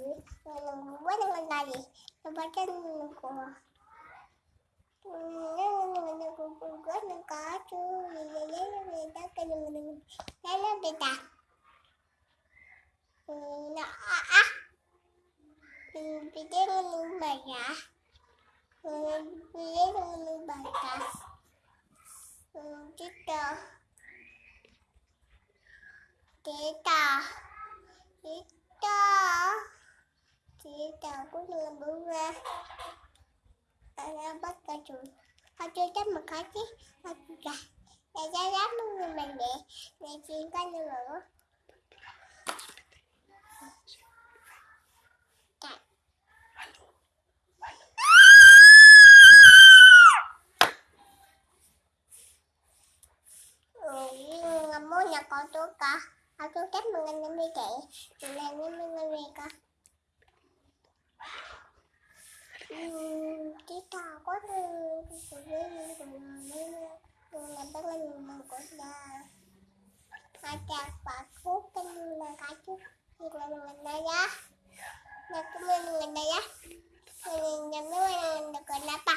buat dengan tadi. Baca ko. Buat dengan kacu. Ya ya ya beda kan dengan. Ya ya beda. Na a a. Beda dengan baya. Beda dengan batas. Kita. Kita. Kita. Kita cũng như là bữa ra Anh bắt cả chuột Họ chơi chắc một có chứ. Họ gà Để ra lắm người mình để Để chiên cái nữa Muốn nhà con tôi cả Họ tôi chắc mình anh em đi chạy mình này mình mình về cả nah ada paku penurunan kacu kita mengena ya aku mengena ya mengenai mengenai kenapa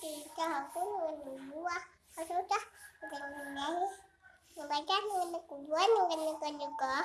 kita aku mengenai dua kalau sudah mengenai membaca mengenai kedua mengenai kedua